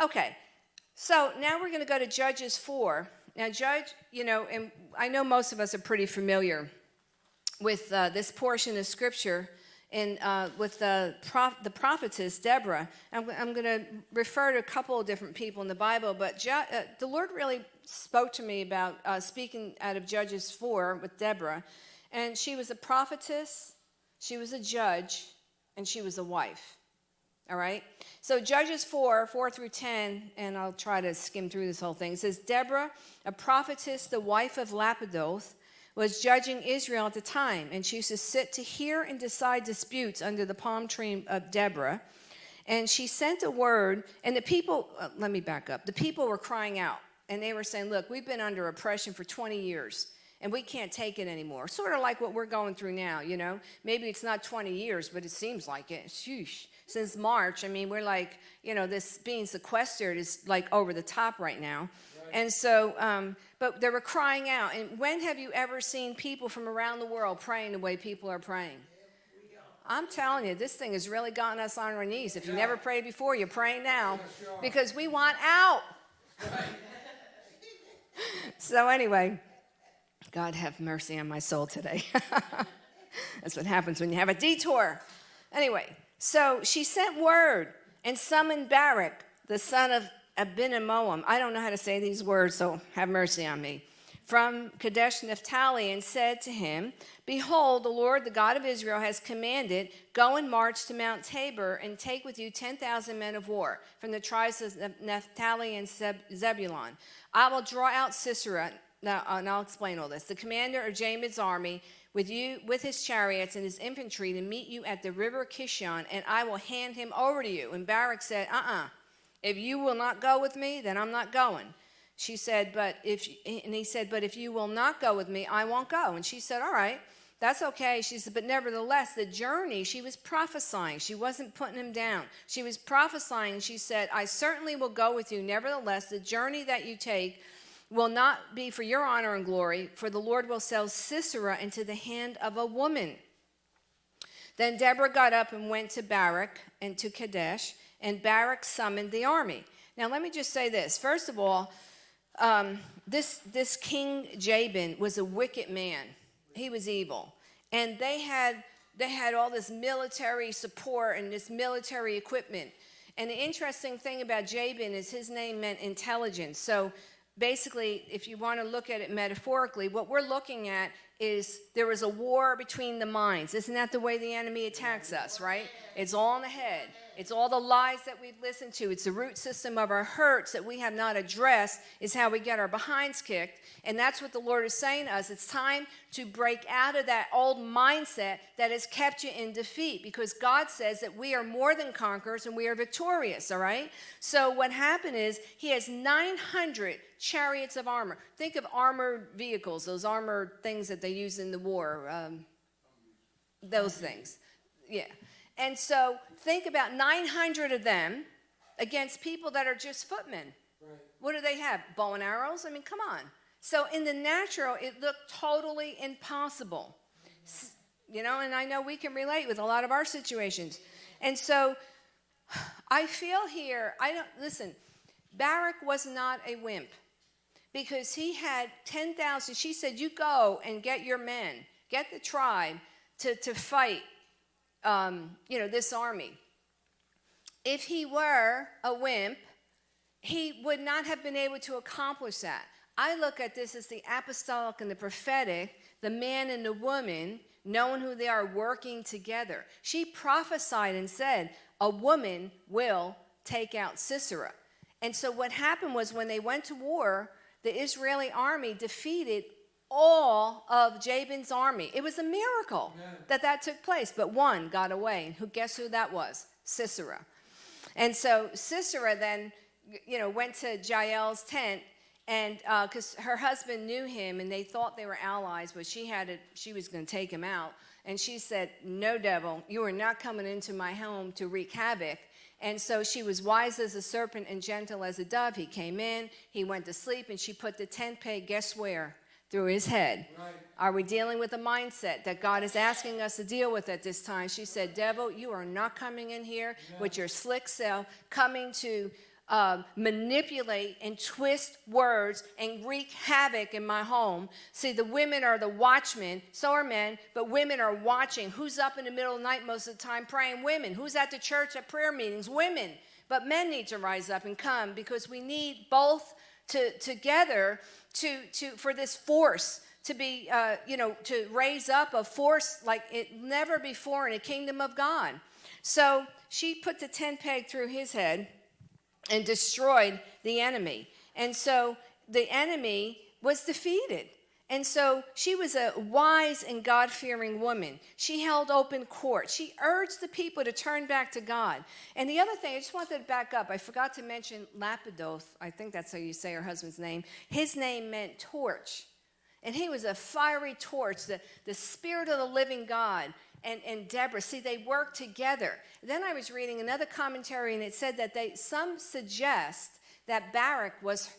Okay, so now we're going to go to Judges 4. Now, Judge, you know, and I know most of us are pretty familiar with uh, this portion of scripture and uh, with the, prof the prophetess Deborah. I'm, I'm going to refer to a couple of different people in the Bible, but uh, the Lord really spoke to me about uh, speaking out of Judges 4 with Deborah. And she was a prophetess, she was a judge, and she was a wife. All right? So Judges 4, 4 through 10, and I'll try to skim through this whole thing. It says, Deborah, a prophetess, the wife of Lapidoth, was judging Israel at the time, and she used to sit to hear and decide disputes under the palm tree of Deborah. And she sent a word, and the people, uh, let me back up. The people were crying out, and they were saying, Look, we've been under oppression for 20 years and we can't take it anymore. Sort of like what we're going through now, you know. Maybe it's not 20 years, but it seems like it. Sheesh. Since March, I mean, we're like, you know, this being sequestered is like over the top right now. And so, um, but they were crying out. And when have you ever seen people from around the world praying the way people are praying? I'm telling you, this thing has really gotten us on our knees. If you never prayed before, you're praying now because we want out. so, anyway, God have mercy on my soul today. That's what happens when you have a detour. Anyway, so she sent word and summoned Barak, the son of Abinoam. I don't know how to say these words, so have mercy on me. From Kadesh Naphtali and said to him, Behold, the Lord, the God of Israel, has commanded, Go and march to Mount Tabor and take with you 10,000 men of war from the tribes of Naphtali and Zebulun. I will draw out Sisera, now, uh, and I'll explain all this. The commander of Jabin's army with you with his chariots and his infantry to meet you at the river Kishon, and I will hand him over to you. And Barak said, Uh-uh. If you will not go with me, then I'm not going. She said, but if, and he said, but if you will not go with me, I won't go. And she said, all right, that's okay. She said, but nevertheless, the journey, she was prophesying. She wasn't putting him down. She was prophesying. She said, I certainly will go with you. Nevertheless, the journey that you take will not be for your honor and glory, for the Lord will sell Sisera into the hand of a woman. Then Deborah got up and went to Barak and to Kadesh and Barak summoned the army. Now, let me just say this. First of all, um, this, this King Jabin was a wicked man. He was evil. And they had, they had all this military support and this military equipment. And the interesting thing about Jabin is his name meant intelligence. So basically, if you want to look at it metaphorically, what we're looking at is there is a war between the minds. Isn't that the way the enemy attacks us, right? It's all in the head. It's all the lies that we've listened to. It's the root system of our hurts that we have not addressed is how we get our behinds kicked. And that's what the Lord is saying to us. It's time to break out of that old mindset that has kept you in defeat because God says that we are more than conquerors and we are victorious, all right? So what happened is he has 900 chariots of armor. Think of armored vehicles, those armored things that they use in the war, um, those things. Yeah. And so think about 900 of them against people that are just footmen. Right. What do they have? Bow and arrows? I mean, come on. So in the natural, it looked totally impossible. You know, and I know we can relate with a lot of our situations. And so I feel here, I don't, listen, Barak was not a wimp because he had 10,000. She said, You go and get your men, get the tribe to, to fight um, you know, this army. If he were a wimp, he would not have been able to accomplish that. I look at this as the apostolic and the prophetic, the man and the woman, knowing who they are working together. She prophesied and said, A woman will take out Sisera. And so what happened was when they went to war, the Israeli army defeated all of Jabin's army. It was a miracle Amen. that that took place, but one got away. And Who guess who that was? Sisera. And so Sisera then, you know, went to Jael's tent, and because uh, her husband knew him, and they thought they were allies, but she had it. She was going to take him out, and she said, "No, devil, you are not coming into my home to wreak havoc." And so she was wise as a serpent and gentle as a dove. He came in, he went to sleep, and she put the tent peg, guess where? through his head. Right. Are we dealing with a mindset that God is asking us to deal with at this time? She said, Devil, you are not coming in here yeah. with your slick self, coming to uh, manipulate and twist words and wreak havoc in my home. See, the women are the watchmen, so are men, but women are watching. Who's up in the middle of the night most of the time praying? Women. Who's at the church at prayer meetings? Women. But men need to rise up and come because we need both to, together to, to, for this force to be, uh, you know, to raise up a force like it never before in the kingdom of God. So she put the tent peg through his head and destroyed the enemy. And so the enemy was defeated. And so she was a wise and God fearing woman. She held open court. She urged the people to turn back to God. And the other thing, I just wanted to back up. I forgot to mention Lapidoth. I think that's how you say her husband's name. His name meant torch. And he was a fiery torch, the, the spirit of the living God. And, and Deborah, see, they worked together. Then I was reading another commentary, and it said that they some suggest that Barak was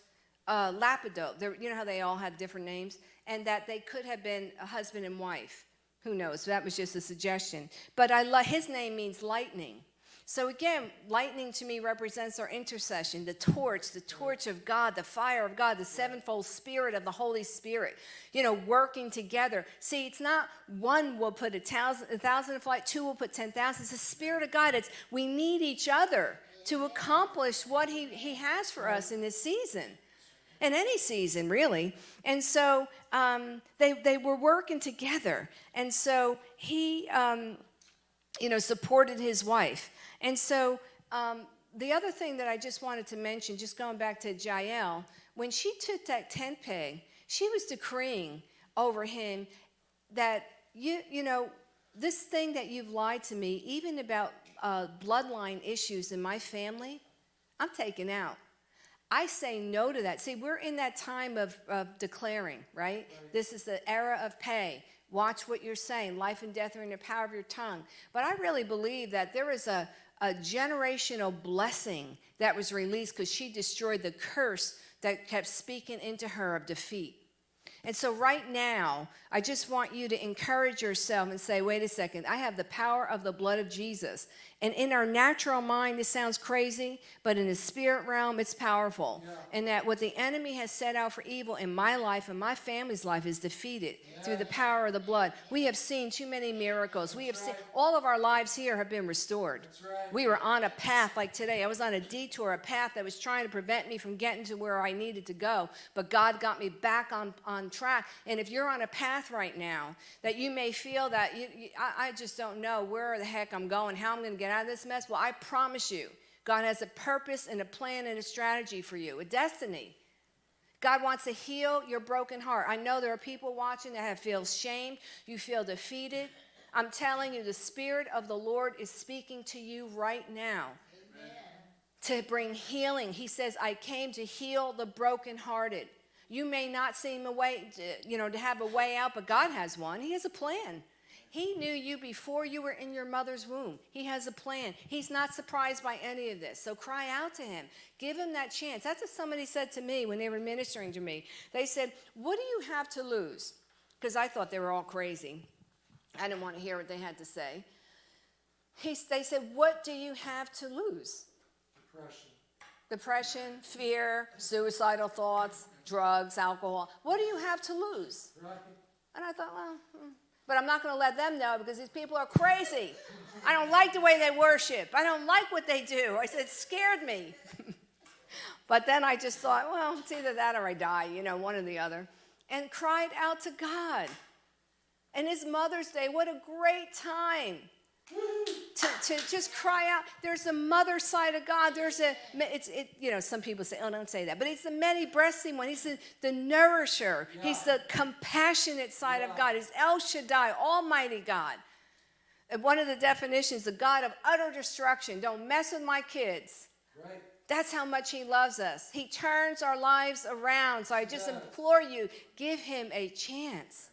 uh, Lapidoth. You know how they all had different names? And that they could have been a husband and wife. Who knows? That was just a suggestion. But I his name means lightning. So again, lightning to me represents our intercession, the torch, the torch of God, the fire of God, the sevenfold spirit of the Holy Spirit, you know, working together. See, it's not one will put a thousand, a thousand in flight, two will put 10,000. It's the spirit of God. It's we need each other to accomplish what he, he has for us in this season in any season, really. And so um, they, they were working together. And so he, um, you know, supported his wife. And so um, the other thing that I just wanted to mention, just going back to Jael, when she took that tent peg, she was decreeing over him that, you, you know, this thing that you've lied to me, even about uh, bloodline issues in my family, I'm taking out. I say no to that. See, we're in that time of, of declaring, right? right? This is the era of pay. Watch what you're saying. Life and death are in the power of your tongue. But I really believe that there is a, a generational blessing that was released because she destroyed the curse that kept speaking into her of defeat. And so, right now, I just want you to encourage yourself and say, wait a second, I have the power of the blood of Jesus. And in our natural mind, this sounds crazy, but in the spirit realm, it's powerful. Yeah. And that what the enemy has set out for evil in my life and my family's life is defeated yeah. through the power of the blood. We have seen too many miracles. That's we have right. seen all of our lives here have been restored. Right. We were on a path like today. I was on a detour, a path that was trying to prevent me from getting to where I needed to go. But God got me back on, on track. And if you're on a path right now that you may feel that you, you, I, I just don't know where the heck I'm going, how I'm going to get out of this mess? Well, I promise you, God has a purpose and a plan and a strategy for you, a destiny. God wants to heal your broken heart. I know there are people watching that have feel shame, you feel defeated. I'm telling you, the Spirit of the Lord is speaking to you right now Amen. to bring healing. He says, I came to heal the brokenhearted. You may not seem a way, to, you know, to have a way out, but God has one. He has a plan. He knew you before you were in your mother's womb. He has a plan. He's not surprised by any of this. So cry out to him. Give him that chance. That's what somebody said to me when they were ministering to me. They said, What do you have to lose? Because I thought they were all crazy. I didn't want to hear what they had to say. He, they said, What do you have to lose? Depression. Depression, fear, suicidal thoughts, drugs, alcohol. What do you have to lose? Right. And I thought, well, hmm but I'm not going to let them know because these people are crazy. I don't like the way they worship. I don't like what they do. I said, it scared me. but then I just thought, well, it's either that or I die, you know, one or the other. And cried out to God. And his Mother's Day, what a great time to, to just cry out. There's a mother side of God. There's a, it's, it, you know, some people say, oh, don't say that. But he's the many breasting one. He's the, the nourisher. Yeah. He's the compassionate side yeah. of God. He's El Shaddai, Almighty God. And one of the definitions, the God of utter destruction. Don't mess with my kids. Right. That's how much he loves us. He turns our lives around. So I just yeah. implore you, give him a chance.